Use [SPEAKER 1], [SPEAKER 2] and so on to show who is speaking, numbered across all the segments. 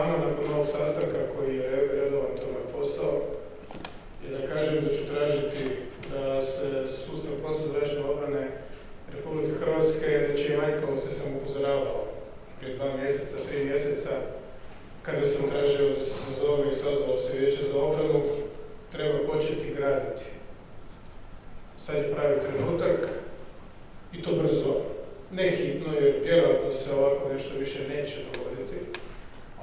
[SPEAKER 1] vama nakon ovog sastanka koji je redovan tome posao i da kažem da ću tražiti da se sustav protuzračne obrane Republike Hrvatske, znači da će manjkavosti sam upozoravao prije dva mjeseca, tri mjeseca, kada sam tražio da se sazove i sazvalo se vijeće za obranu, treba početi graditi. Sad je pravi trenutak i to brzo. Ne hitno, jer vjerojatno se ovako nešto više neće dogoditi,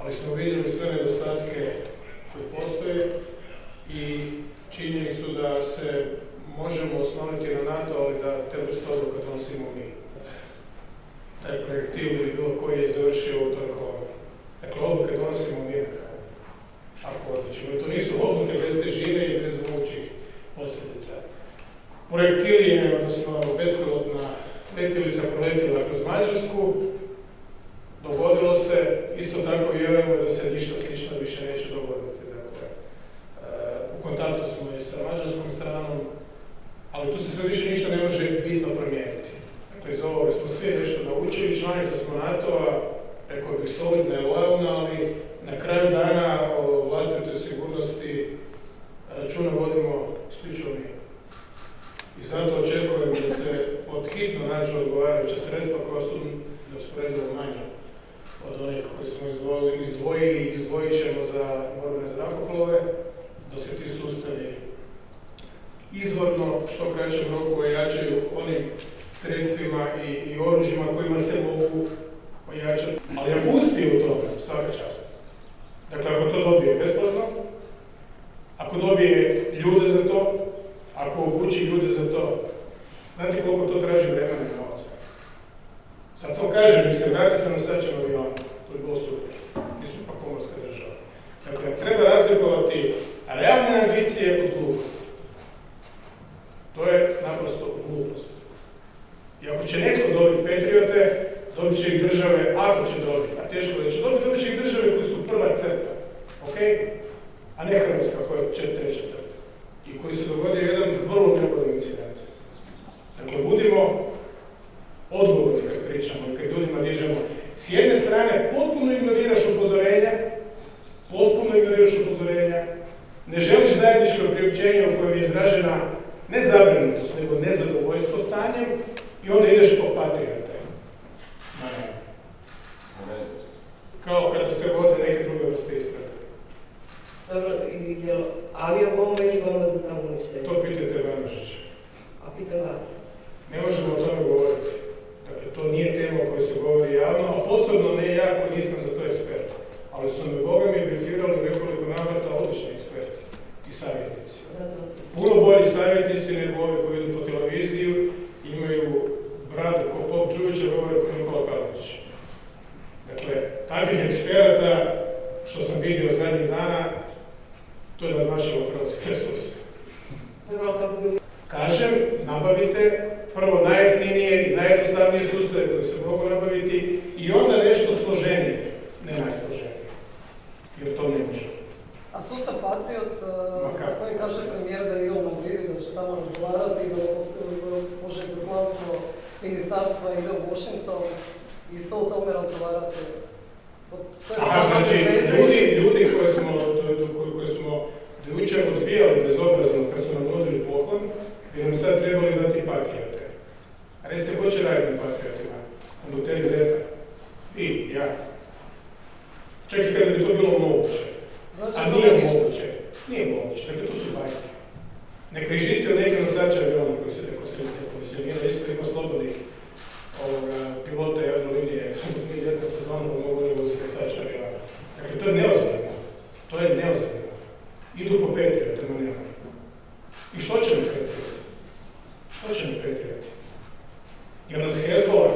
[SPEAKER 1] ali smo vidjeli sve nedostatke koji postoje i činjenicu da se možemo osloniti na NATO, ali da te vrste odluka donosimo mi. Taj projektil ili bilo koji je završio u toj Dakle, odluke donosimo mi ako odličimo. I to nisu odluke bez težine i bez mogućih posljedica. Projektil je, odnosno bespilotna letjelica proletila kroz Mađarsku, isto tako vjerujemo da se ništa slično više neće dogoditi. Dakle, e, u kontaktu smo i sa mađarskom stranom, ali tu se sve više ništa ne može bitno promijeniti. Dakle, iz ovoga smo sve nešto naučili, članica smo NATO-a, rekao bih solidna i lojalna, ali na kraju dana o vlastitoj sigurnosti računa vodimo isključivo mi. I zato očekujem da se podhitno nađu odgovarajuća sredstva koja su neusporedivo manja od onih koje smo izdvojili, izdvojili i izdvojit ćemo za borbene zrakoplove, da se ti sustavi izvorno što kraćem roku ojačaju onim sredstvima i, i oružjima kojima se mogu ojačati. Ali ako uspije u tome, svaka čast. Dakle, ako to dobije besplatno, ako dobije ljude za to, ako obuči ljude za to, znate koliko to traži vremena i novaca. Sad to kažem, mi se vrati sa nosačem aviona, to je bilo super. Mi su pa komorska država. Dakle, treba razlikovati realne ambicije od gluposti. To je naprosto glupost. I ako će netko dobiti Petriote, dobit će ih države, ako će dobiti, a teško da će dobiti, dobit će ih države koji su prva crta. Ok? A ne Hrvatska koja je treća crta. I koji se dogodio jedan vrlo nepodan incident. Dakle, budimo odgovorni kad pričamo i kad ljudima dižemo. S jedne strane, potpuno ignoriraš upozorenja, potpuno ignoriraš upozorenja, ne želiš zajedničko priopćenje u kojem je izražena ne zabrinutost, nego nezadovoljstvo stanjem i onda ideš po patriote. Kao kada se vode neke druge vrste istrage.
[SPEAKER 2] Dobro, i je aviobomba ili bomba za samouništenje?
[SPEAKER 1] To pitajte Vanožića.
[SPEAKER 2] A pitam vas.
[SPEAKER 1] Ne možemo o tome govoriti. Dakle, to nije tema o kojoj se govori javno, a posebno ne ja koji nisam za to ekspert. Ali su mi Bolji savjetnici nego ovi koji idu po televiziju imaju bradu ko Pop Đuvića, govore ko Nikola Kalinić. Dakle, takvih eksperata što sam vidio zadnjih dana, to je nadmašilo hrvatske resurse. Kažem, nabavite prvo najjeftinije i najjednostavnije sustave koje se mogu nabaviti i onda nešto složenije, ne najsloženije. Jer to ne može.
[SPEAKER 3] Sustav Patriot, eh, za koji kaže premijer da je on Madridu, da će tamo razgovarati, da može izaslanstvo ministarstva ide u Washington i s o tome razgovarati.
[SPEAKER 1] Aha, znači, ljudi, ljudi koje smo, koje smo jučer odbijali bezobrazno kad su nam nudili poklon, bi nam sad trebali dati patriote. A recite, ko će raditi na patriotima? Kondukteri Zeta. I, ja. Čak i kada bi to bilo moguće.
[SPEAKER 3] Znači,
[SPEAKER 1] A nije moguće. Nije moguće. Dakle, to su bajke. Neka i žice neke nosača aviona koji se komisionira, isto ima slobodnih ovoga, pilota i aerolinije, mi ljetna sezona mogu ne voziti nosača aviona. Dakle, to je neozbiljno. To je neozbiljno. Idu po Petriju, tema nema. I što će mi Petriju? Što će mi Petriju? Jer nas Hezbollah